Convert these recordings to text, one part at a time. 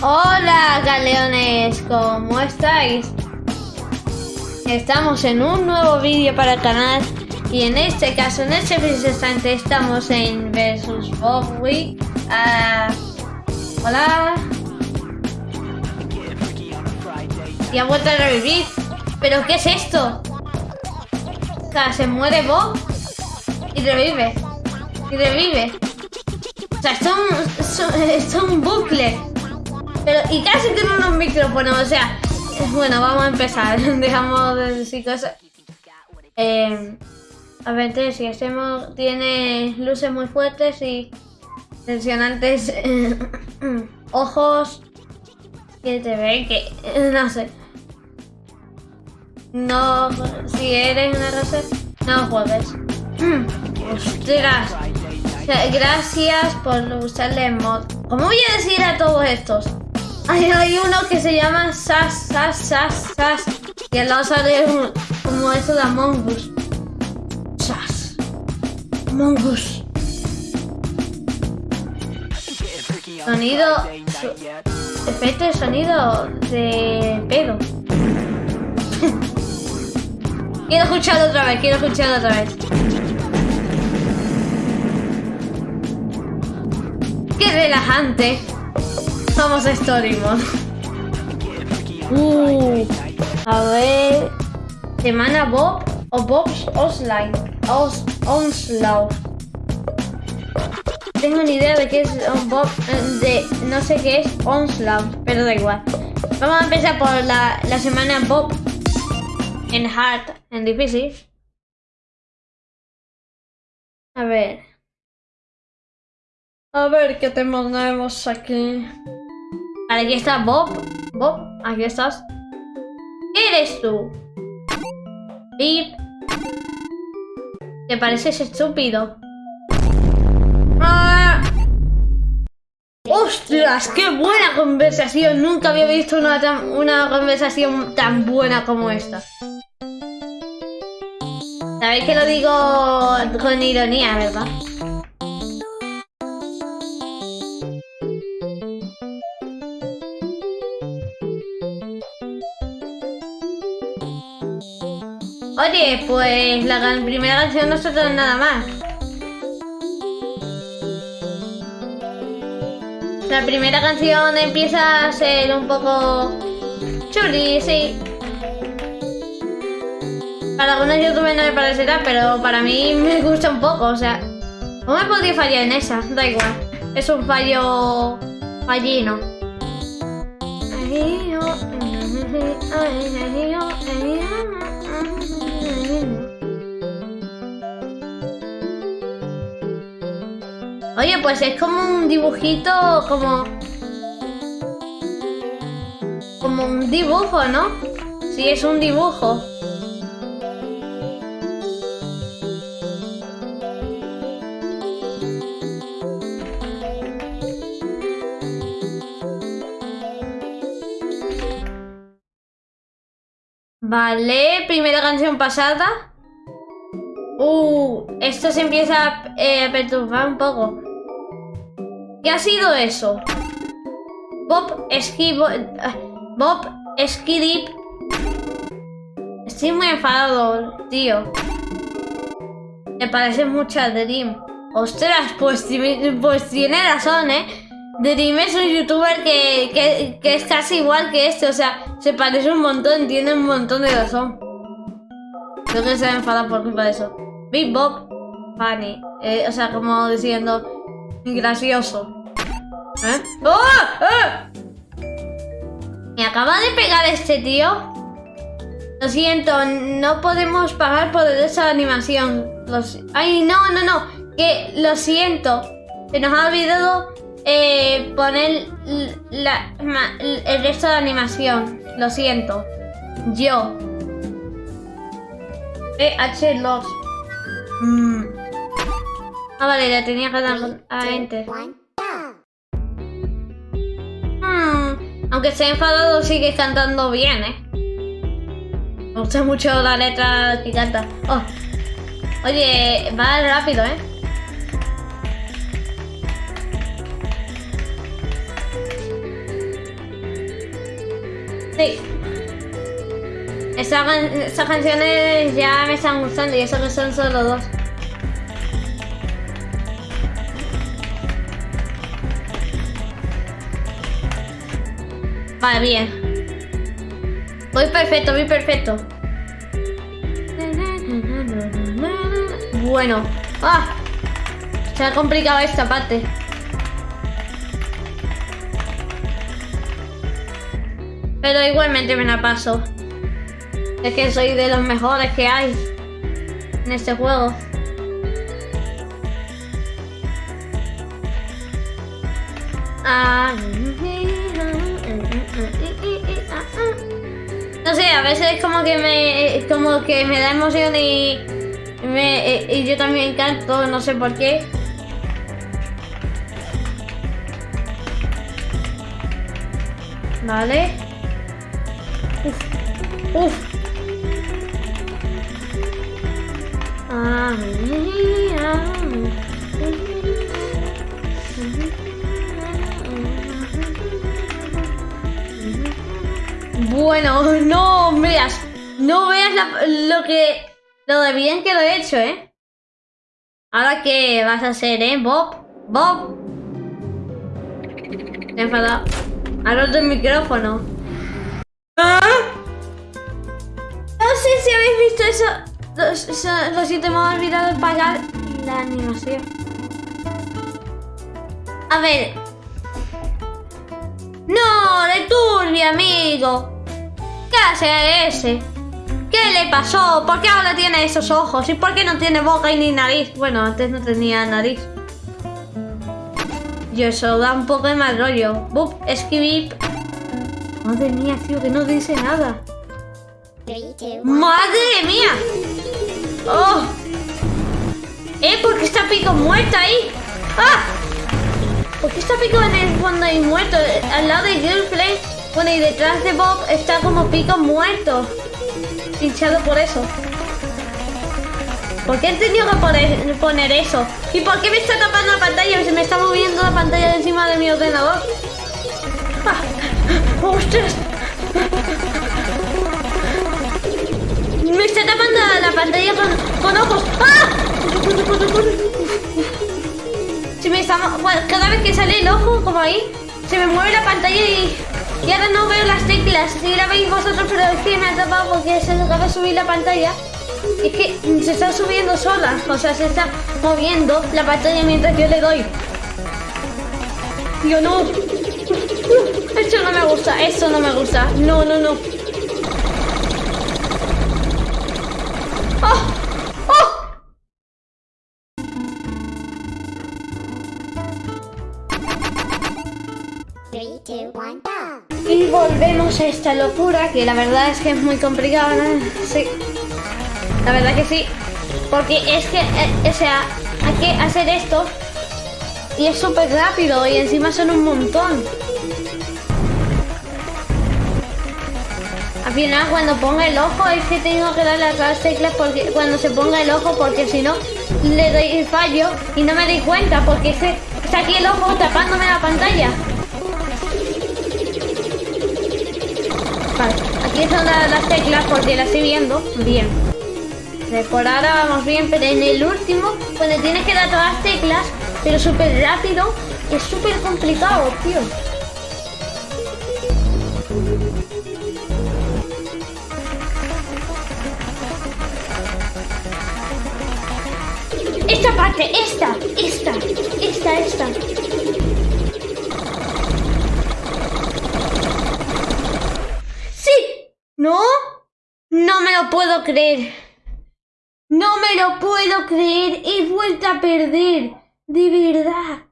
Hola galeones, ¿cómo estáis? Estamos en un nuevo vídeo para el canal y en este caso, en este preciso instante estamos en Versus Bob Week. Ah, hola. Y ha vuelto a revivir. ¿Pero qué es esto? O sea, se muere Bob y revive. Y revive. O sea, esto es un bucle. Y casi tiene unos micrófonos, o sea, bueno, vamos a empezar. Dejamos de decir cosas. Eh, a ver, si hacemos, tiene luces muy fuertes y tensionantes ojos que te ven que no sé. No, si eres una rosa, no juegues. Ostras. Gracias por usarle mod. ¿Cómo voy a decir a todos estos? Hay, uno que se llama Sas, Sas, Sas, Sas. Y al lado sale como eso de Among Us. Sas. Among. Sonido. efecto de sonido de pedo. quiero escucharlo otra vez, quiero escucharlo otra vez. Qué relajante. Somos Story Mode. Uh, a ver. Semana Bob o Bob's Osline. Os, Onslaught. Tengo ni idea de qué es Bob. De, no sé qué es Onslaught, pero da igual. Vamos a empezar por la, la semana Bob en hard, en difícil. A ver. A ver qué tenemos aquí. Aquí está Bob. Bob, aquí estás. ¿Qué eres tú? Pip. ¿Te pareces estúpido? ¡Ah! ¡Ostras! ¡Qué buena conversación! Nunca había visto una, una conversación tan buena como esta. Sabéis que lo digo con ironía, ¿verdad? Pues la primera canción no se trata nada más. La primera canción empieza a ser un poco chuli, sí. Para algunos youtubers no me parecerá, pero para mí me gusta un poco, o sea... ¿Cómo me podría fallar en esa? Da igual. Es un fallo... fallino. Oye, pues es como un dibujito, como... Como un dibujo, ¿no? Sí, es un dibujo. Vale, primera canción pasada. Uh, esto se empieza eh, a perturbar un poco. ¿Qué ha sido eso? Bob Esquivo... Bob Skidip. Estoy muy enfadado, tío. Me parece mucho a Dream. Ostras, pues, pues tiene razón, ¿eh? Dream es un youtuber que, que, es casi igual que este, o sea, se parece un montón, tiene un montón de razón. Creo que se ha enfadado por culpa de eso. Big Bob, funny. Eh, o sea, como diciendo, gracioso. ¿Eh? ¡Oh! ¡Oh! Me acaba de pegar este tío. Lo siento, no podemos pagar por esa animación. Los... Ay, no, no, no. Que lo siento. Se nos ha olvidado eh, poner la, el resto de animación. Lo siento. Yo. PH los. Mm. Ah, vale, la tenía que dar a enter. Aunque ha enfadado, sigue cantando bien, ¿eh? Me gusta mucho la letra que canta. Oh. Oye, va rápido, ¿eh? Sí. Estas canciones ya me están gustando y eso que son solo dos. Vale, bien. Voy perfecto, voy perfecto. Bueno. ¡Ah! Se ha complicado esta parte. Pero igualmente me la paso. Es que soy de los mejores que hay en este juego. No sé, a veces como que me como que me da emoción y y yo también canto, no sé por qué. Vale. Uf. Uf. Bueno, no veas, no veas lo que, lo de bien que lo he hecho, ¿eh? Ahora qué vas a hacer, ¿eh, Bob? Bob. Me he enfadado. Ha roto el micrófono. ¿Ah? No sé si habéis visto eso. Lo, siento, me he olvidado pagar la animación. A ver. ¡No! ¡De turbio, amigo! ¿Qué hace ese? ¿Qué le pasó? ¿Por qué ahora tiene esos ojos? ¿Y por qué no tiene boca y ni nariz? Bueno, antes no tenía nariz. Y eso da un poco de mal rollo. Bup, escribir. Madre mía, tío, que no dice nada. ¡Madre mía! ¡Oh! ¿Eh? ¿Por qué está Pico muerta ahí? ¡Ah! ¿Por qué está Pico en el fondo ahí muerto? Al lado de Girlfriend. Bueno, y detrás de Bob está como Pico muerto. Pinchado por eso. ¿Por qué he tenido que poner, eso? ¿Y por qué me está tapando la pantalla? Se me está moviendo la pantalla encima de mi ordenador. ¡Ah! ¡Ostras! Me está tapando la pantalla con, ojos. ¡Ah! Se me está, cada vez que sale el ojo, como ahí, se me mueve la pantalla y, y ahora no veo las teclas. Si la veis vosotros, pero es que me ha tapado porque se acaba de subir la pantalla. Es que se está subiendo sola, o sea, se está moviendo la pantalla mientras yo le doy. Yo no. Esto no me gusta, esto no me gusta. No, no, no. Locura, que la verdad es que es muy complicada, ¿no? Sí. La verdad que sí. Porque es que, eh, o sea, hay que hacer esto y es súper rápido y encima son un montón. Al final cuando ponga el ojo es que tengo que darle a las teclas porque cuando se ponga el ojo porque si no le doy el fallo y no me doy cuenta porque está aquí el ojo tapándome la pantalla. Vale, aquí son las, teclas porque las estoy viendo. Bien. por ahora vamos bien, pero en el último, cuando tienes que dar todas las teclas, pero súper rápido, es súper complicado, tío. Esta parte, esta, esta, esta, esta. Lo puedo creer. No me lo puedo creer. He vuelto a perder. De verdad.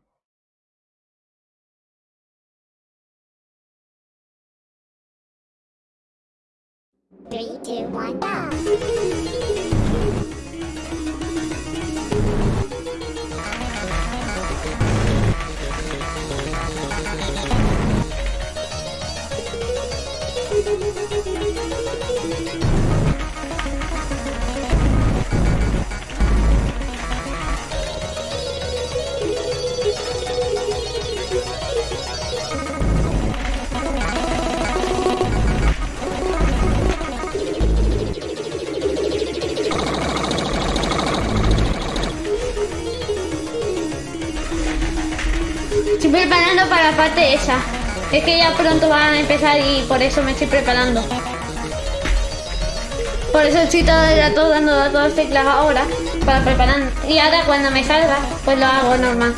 Preparando para la parte esa. Es que ya pronto van a empezar y por eso me estoy preparando. Por eso estoy todo el rato dando a todas las teclas ahora para preparar. Y ahora cuando me salga, pues lo hago normal.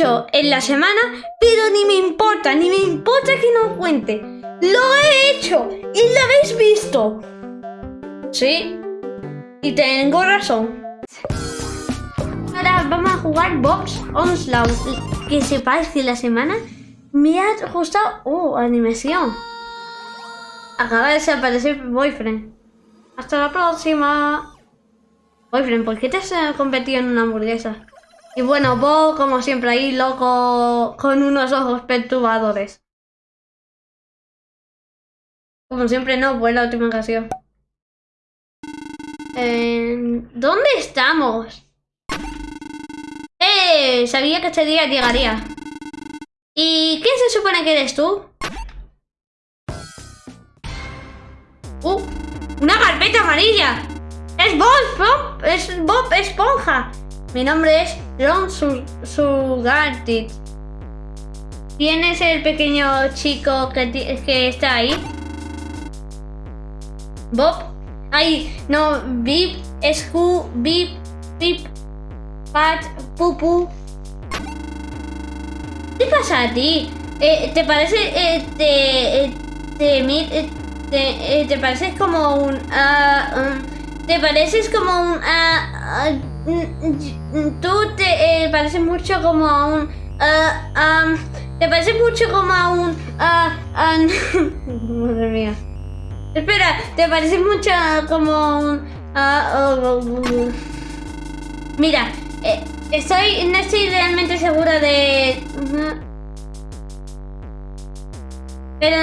En la semana, pero ni me importa, ni me importa que no cuente. ¡Lo he hecho! ¡Y lo habéis visto! Sí, y tengo razón. Ahora vamos a jugar Box Onslaught. Que sepáis que la semana me ha gustado... ¡Oh, animación! Acaba de desaparecer Boyfriend. Hasta la próxima. Boyfriend, ¿por qué te has convertido en una hamburguesa? Y bueno, Bob, como siempre, ahí loco con unos ojos perturbadores. Como siempre, no, fue la última ocasión. Eh, ¿Dónde estamos? ¡Eh! Sabía que este día llegaría. ¿Y quién se supone que eres tú? ¡Uh! ¡Una carpeta amarilla! ¡Es Bob! Bob ¡Es Bob Esponja! Mi nombre es Ron Sugartit. ¿Quién es el pequeño chico que, que está ahí? Bob. Ay, no, Bip, Scu, Bip, Pip, Pat, Pupu. ¿Qué pasa a ti? Eh, ¿Te parece, eh, te, eh, te, eh, te, eh, te, pareces como un, uh, te pareces como un, uh, uh, tú te eh, pareces mucho como a un, um, te pareces mucho como a un, madre mía. Espera, ¿te parece mucho como un... Uh, Mira, eh, estoy, no estoy realmente segura de... Pero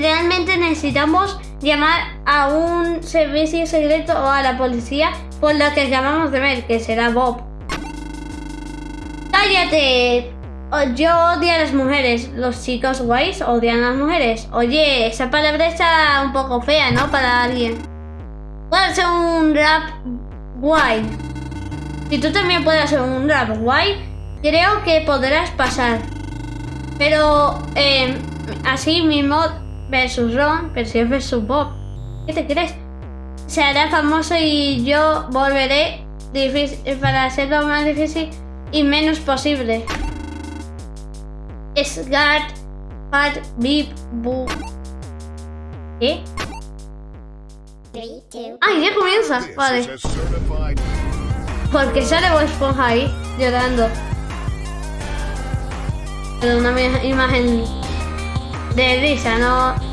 realmente necesitamos llamar a un servicio secreto o a la policía por lo que acabamos de ver, que será Bob. ¡Cállate! Yo odio a las mujeres. Los chicos guays odian a las mujeres. Oye, esa palabra está un poco fea, ¿no? Para alguien. Puedo hacer un rap guay. Si tú también puedes hacer un rap guay, creo que podrás pasar. Pero eh, así mismo versus Ron versus versus Bob. ¿Qué te crees? Se hará famoso y yo volveré difícil, para hacerlo más difícil y menos posible. Sgat, Pat, Bip, Bu. ¿Qué? ¡Ay, ya comienza! Vale. Porque sale Bob Esponja ahí, llorando. Pero una imagen de risa, ¿no?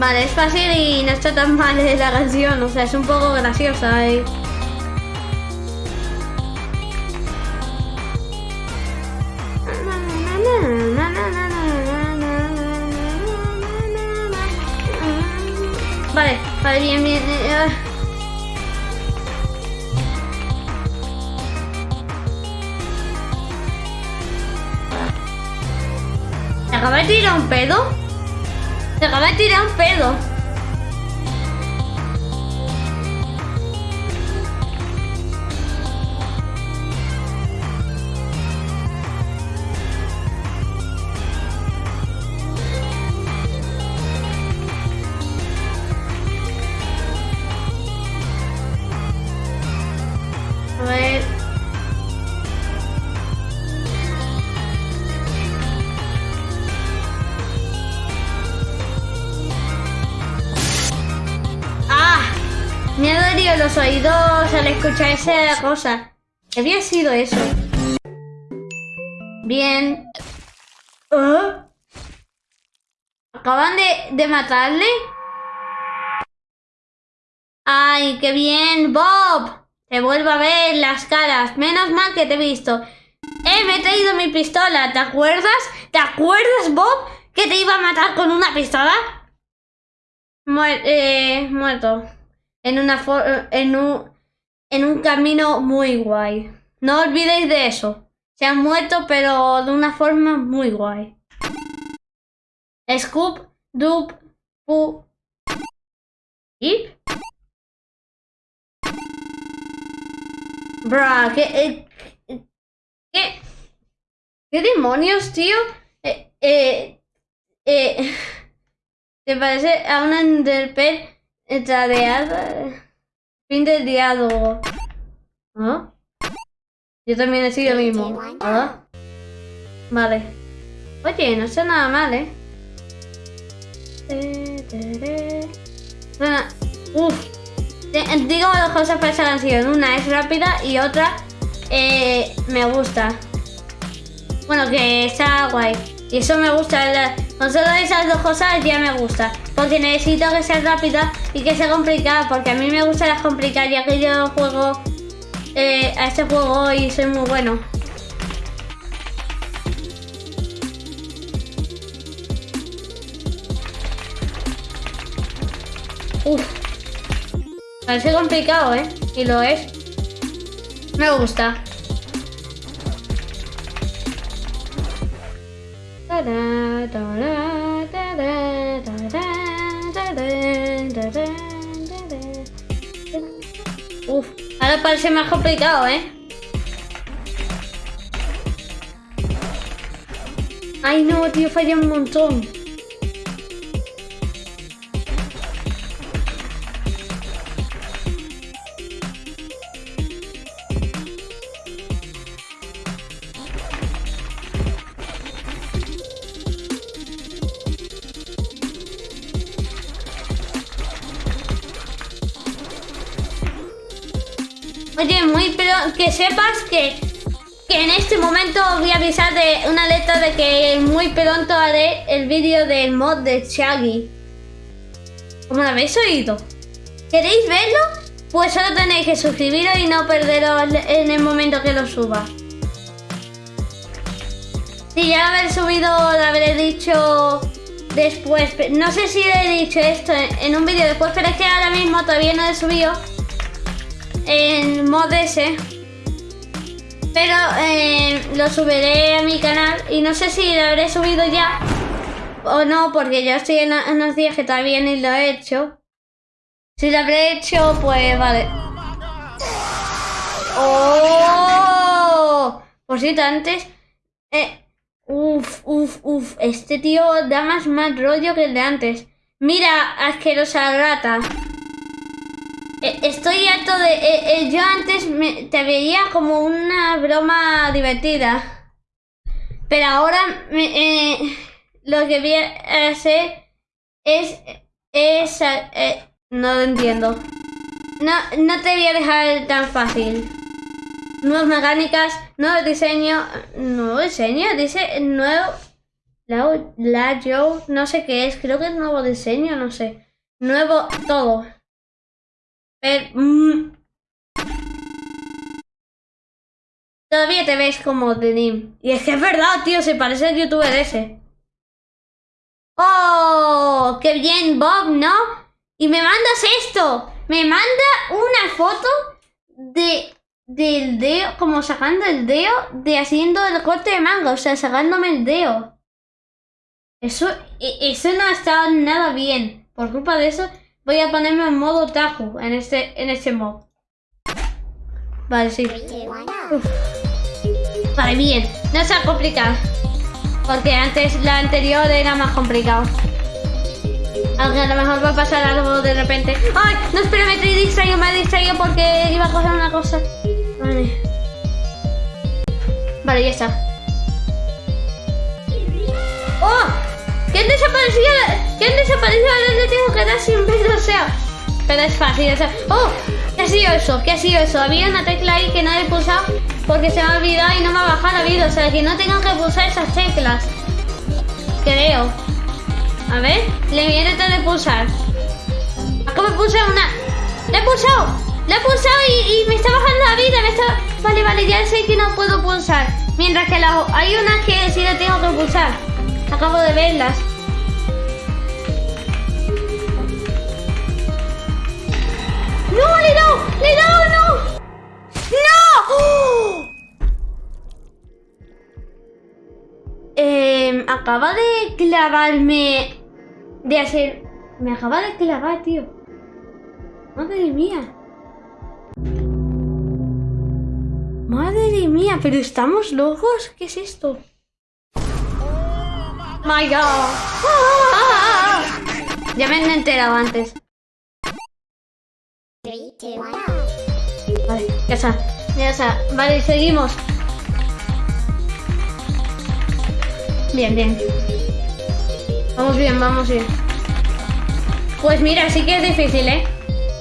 Vale, es fácil y no está tan mal la canción, o sea, es un poco graciosa. ¿eh? Vale, vale, bien, bien. Eh, ¿Se acaba de tirar un pedo? Se acaba de tirar un pedo. Escuchar esa cosa. ¿Qué había sido eso? Bien. ¿Ah? ¿Acaban de, de matarle? ¡Ay, qué bien! ¡Bob! Te vuelvo a ver las caras. Menos mal que te he visto. ¡Eh, me he traído mi pistola! ¿Te acuerdas? ¿Te acuerdas, Bob? ¿Que te iba a matar con una pistola? eh, muerto. En una en un en un camino muy guay. No olvidéis de eso. Se han muerto, pero de una forma muy guay. Scoop, Dup, Pu. ¿Y? Bra, ¿qué, eh, ¿qué, demonios, tío? Eh, eh, eh, ¿Te parece a una Enderpearl tradeada? Fin del diálogo. ¿Ah? Yo también he sido mismo. ¿Ah? Vale. Oye, no sé nada mal, ¿eh? Uff. Digo dos cosas para esa canción. Una es rápida y otra eh, me gusta. Bueno, que está guay. Y eso me gusta. Con solo esas dos cosas ya me gusta. Porque necesito que sea rápida y que sea complicada. Porque a mí me gusta las complicadas ya que yo juego eh, a este juego y soy muy bueno. Uf. Parece complicado, ¿eh? Y lo es. Me gusta. Uf, ahora parece más complicado, ¿eh? Ay, no, tío, falla un montón. Sepas que, en este momento voy a avisar de una letra de que muy pronto haré el vídeo del mod de Shaggy. ¿Cómo lo habéis oído? ¿Queréis verlo? Pues solo tenéis que suscribiros y no perderos en el momento que lo suba. Si ya habré subido, lo habré dicho después. No sé si he dicho esto en un vídeo después, pero es que ahora mismo todavía no he subido en mod S. Pero eh, lo subiré a mi canal y no sé si lo habré subido ya o no, porque yo estoy en, unos días que todavía ni lo he hecho. Si lo habré hecho, pues vale. ¡Oh! Por cierto, antes... Eh, uf, uf, uf. Este tío da más mal rollo que el de antes. Mira, asquerosa rata. Eh, estoy harto de... Eh, eh, yo antes te veía como una broma divertida. Pero ahora lo que voy a hacer es... es no lo entiendo. No, no te voy a dejar tan fácil. Nuevas mecánicas, nuevo diseño... Nuevo diseño, dice nuevo... La, la yo no sé qué es, creo que es nuevo diseño, no sé. Nuevo todo. Mm. Todavía te ves como Denim. Y es que es verdad, tío, se parece al youtuber ese. ¡Oh! ¡Qué bien, Bob, ¿no? Y me mandas esto. Me manda una foto de del dedo, como sacando el dedo, de haciendo el corte de manga, o sea, sacándome el dedo. Eso, e, eso no ha estado nada bien. Por culpa de eso, Voy a ponerme en modo Tajo en este, en este mod. Vale, sí. Vale, bien. No sea complicado. Porque antes la anterior era más complicado. Aunque a lo mejor va a pasar algo de repente. ¡Ay! No, espera, me he distraído, me he distraído porque iba a coger una cosa. Vale. Vale, ya está. ¡Oh! ¿Quién desapareció? ¿Quién desapareció? Le tengo que dar sin ver, o sea. Pero es fácil, o sea. ¡Oh! ¿Qué ha sido eso? ¿Qué ha sido eso? Había una tecla ahí que no he pulsado porque se me ha olvidado y no me ha bajado la vida. O sea, que no tengo que pulsar esas teclas. Creo. A ver, le voy a de pulsar. Acabo de pulsar una. ¡La he pulsado! ¡La he pulsado y, me está bajando la vida! Me está... Vale, vale, ya sé que no puedo pulsar. Mientras que hay unas que sí la tengo que pulsar. Acabo de verlas. ¡No, le he! ¡Le he no! ¡No! Eh, acaba de clavarme... De hacer... Me acaba de clavar, tío. Madre mía. Madre mía, pero estamos locos. ¿Qué es esto? My God. Ya me he enterado antes. Vale, ya está. Ya está. Vale, seguimos. Bien, bien. Vamos bien, vamos bien. Pues mira, sí que es difícil, ¿eh?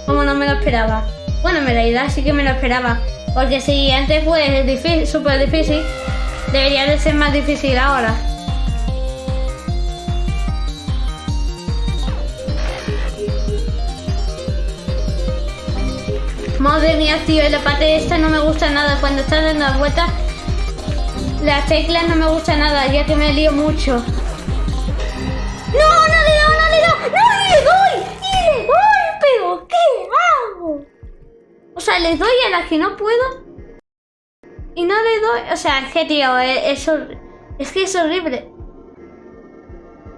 Como no me lo esperaba. Bueno, en realidad sí que me lo esperaba. Porque si antes fue súper difícil, debería de ser más difícil ahora. Madre mía, tío, la parte esta no me gusta nada. Cuando estás dando la vuelta, las teclas no me gusta nada, ya que me lío mucho. ¡No, no le doy, no le doy! ¡No le doy! ¡Y le doy, pero qué hago! O sea, les doy a las que no puedo. Y no le doy... O sea, es que, tío, eh, es, es que es horrible.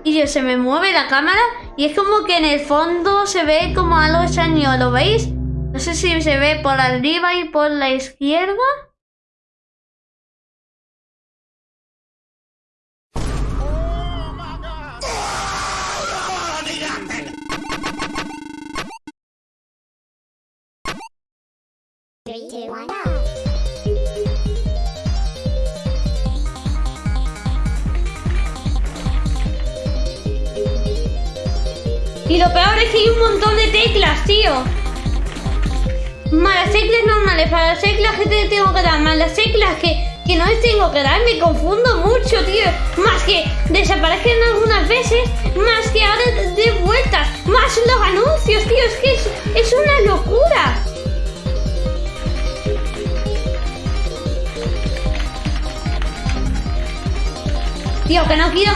Y yo, se me mueve la cámara y es como que en el fondo se ve como algo extraño, ¿lo veis? No sé si se ve por arriba y por la izquierda. Y lo peor es que hay un montón de teclas, tío. Más las teclas normales, para las teclas que te tengo que dar, más las teclas que, que no les tengo que dar, me confundo mucho, tío. Más que desaparecen algunas veces, más que ahora de vueltas, más los anuncios, tío. Es que es, es una locura. Tío, que no quiero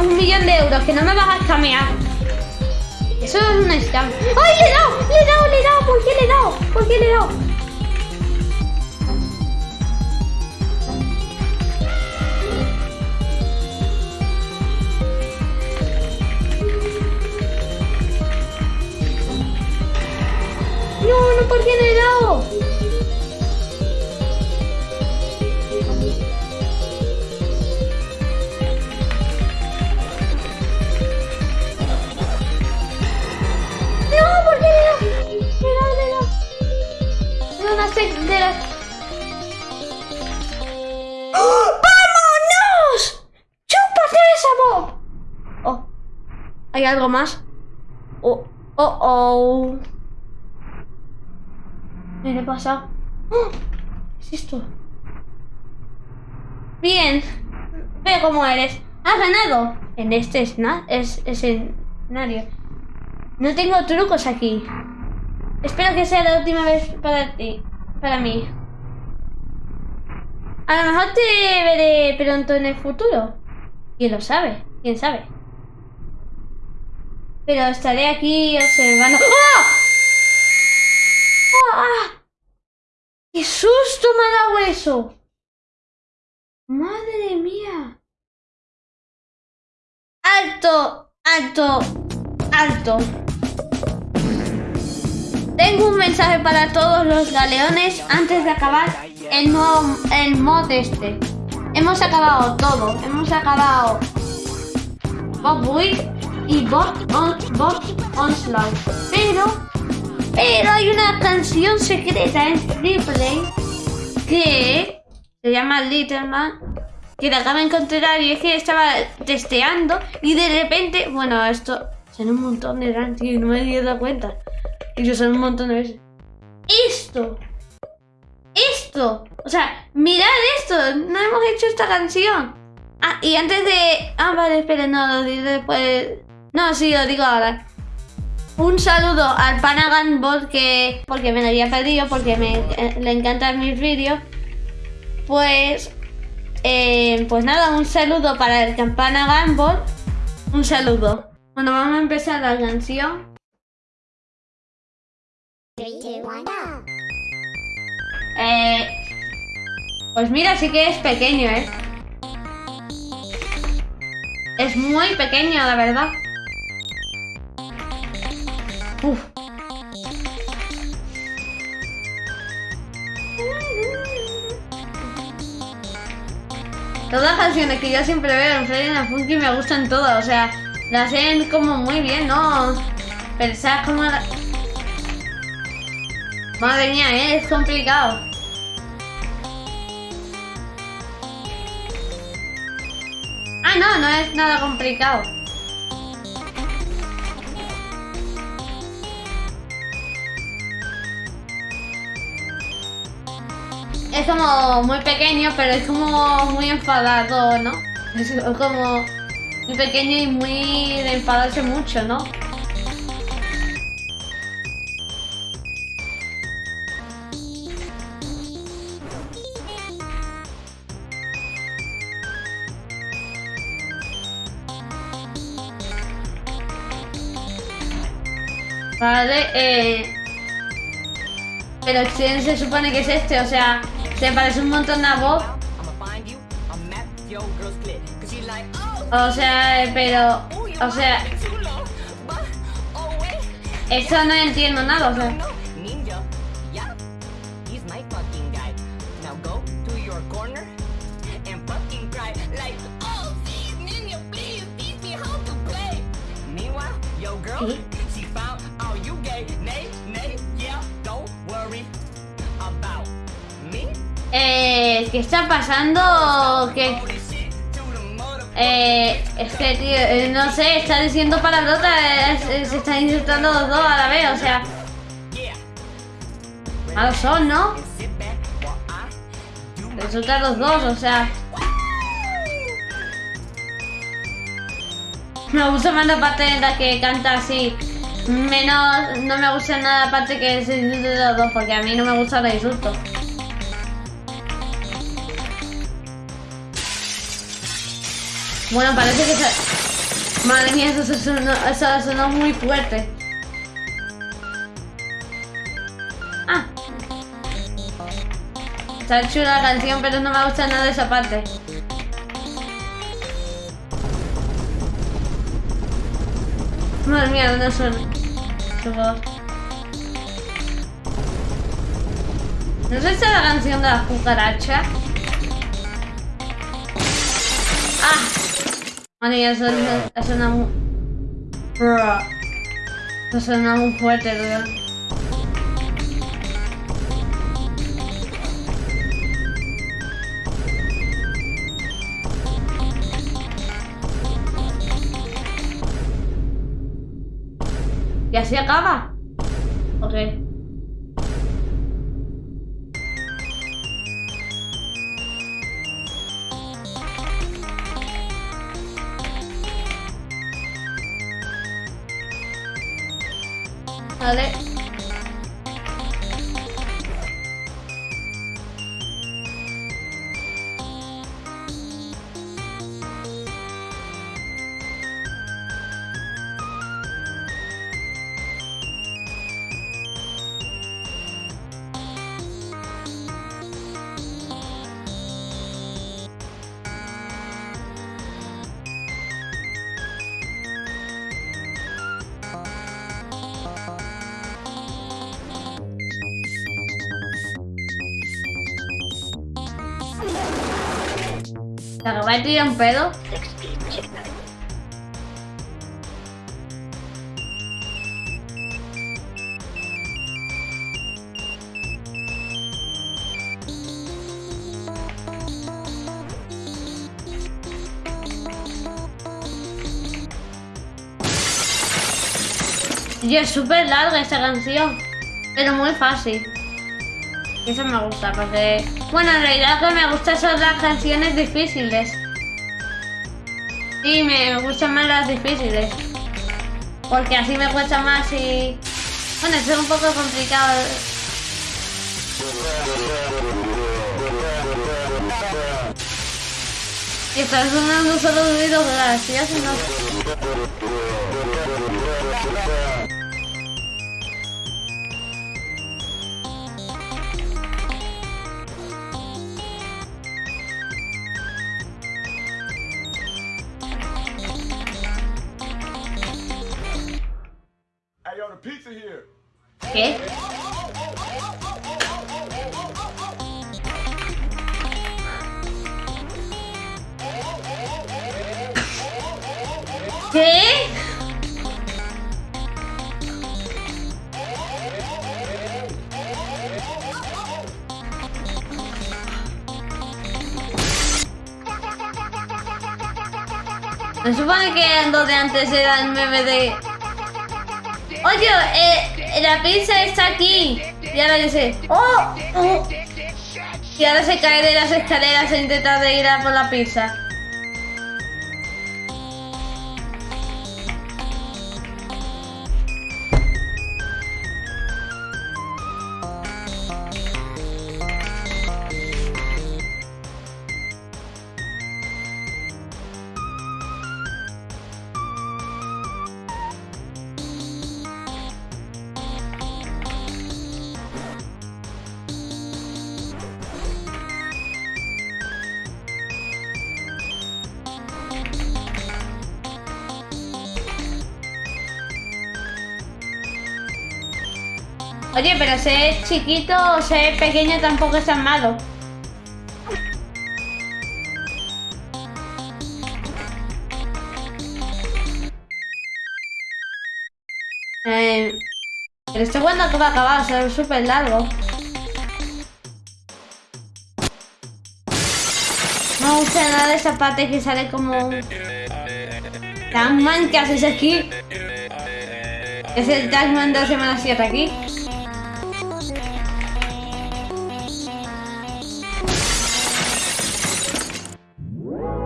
un, millón de euros, que no me vas a escamear. Eso es un scam. ¡Ay, le he dado! ¡Le he dado! ¡Le he dado! ¿Por qué le he dado? ¿Por qué le he dado? No, no, ¿por qué le he dado? ¿Qué le pasa? ¡Oh! ¿Qué es? Bien, ve cómo eres. Has ganado en este escenario. No tengo trucos aquí. Espero que sea la última vez para ti para mí. A lo mejor te veré pronto en el futuro. ¿Quién lo sabe? ¿Quién sabe? Pero estaré aquí observando... ¡Ah! ¡Ah! ¡Qué susto me ha dado ¡Madre mía! ¡Alto! ¡Alto! ¡Alto! Tengo un mensaje para todos los galeones antes de acabar el nuevo el mod este. Hemos acabado todo. Hemos acabado Bob Wick y Bob, on, Bob Onslaught. Pero, pero hay una canción secreta en Replay que se llama Little Man que la acaba de encontrar y es que estaba testeando y de repente, bueno, esto son un montón de RAM, y no me he dado cuenta. Y yo son un montón de veces. ¡Esto! ¡Esto! O sea, mirad esto. No hemos hecho esta canción. Ah, y antes de... Ah, vale, espera, no, lo diré después No, sí, lo digo ahora. Un saludo al Panagan que porque me lo había pedido, porque me, le encantan mis vídeos. Pues, eh, pues nada, un saludo para el Panagan Bot. Un saludo. Bueno, vamos a empezar la canción. Eh, pues mira, sí que es pequeño, ¿eh? Es muy pequeño, la verdad. Todas las canciones que yo siempre veo en Freddy and Funky me gustan todas, o sea, las hacen como muy bien, ¿no? Pensar como la... Madre mía, ¿eh? es complicado. Ah, no, no es nada complicado. Es como muy pequeño, pero es como muy enfadado, ¿no? Es como muy pequeño y muy de enfadarse mucho, ¿no? Vale, eh... Pero ¿quién se supone que es este? O sea, se parece un montón a Bob. O sea, pero... O sea... Eso no entiendo nada, o sea... Eh, ¿Qué está pasando? ¿Qué? Eh, es que, tío, eh, no sé, está diciendo palabrotas, eh, se están insultando los dos a la vez, o sea... Malos son, ¿no? Insultan los dos, o sea... Me gusta más la parte en la que canta así. Menos, no me gusta nada la parte que se insulta los dos, porque a mí no me gusta los insultos. Bueno, parece que se... Madre mía, eso, sonó, eso sonó muy fuerte. Ah. Está chula la canción, pero no me gusta nada esa parte. Madre mía, ¿dónde suena? ¿No es esta la canción de la cucaracha? Eso, eso suena. Eso suena muy fuerte, tío. ¿Y así acaba? Ok. 得嘞。Vale. ¿Se acaba de tirar un pedo? Y es súper larga esta canción, pero muy fácil. Eso me gusta, porque... Bueno, en realidad lo que me gusta son las canciones difíciles. Sí, me gustan más las difíciles. Porque así me cuesta más y... Bueno, es un poco complicado. Y está sonando solo ruidos graciosos, ¿no? ¿Qué? ¿Qué? Se supone que lo de antes era el meme de... Oye, eh, la pizza está aquí. Y ahora dice, ¡oh! oh". Y ahora se cae de las escaleras e intenta de ir a por la pizza. Oye, pero ser chiquito o ser pequeño tampoco es tan malo. Eh, pero esto cuando acaba acabado, o sea, es súper largo. No me gusta nada esa parte que sale como... Tagman, ¿qué haces aquí? Es el Tagman de la semana 7 aquí.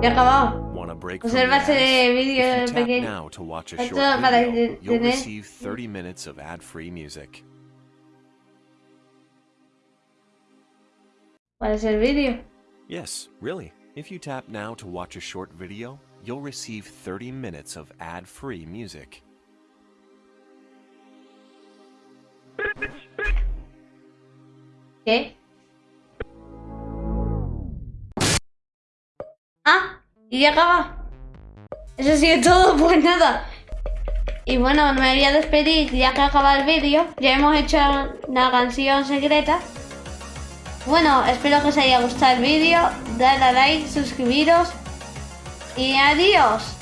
Ya acabado. Observa ese vídeo pequeño. Esto para tener... ¿Cuál es el vídeo? Yes, really. If you tap now to watch a short video, you'll receive 30 minutes of ad-free music. ¿Qué? Ah, y ya acaba. Eso sí es todo, pues nada. Y bueno, me voy a despedir ya que acaba el vídeo. Ya hemos hecho una canción secreta. Bueno, espero que os haya gustado el vídeo. Dale a like, suscribiros. Y adiós.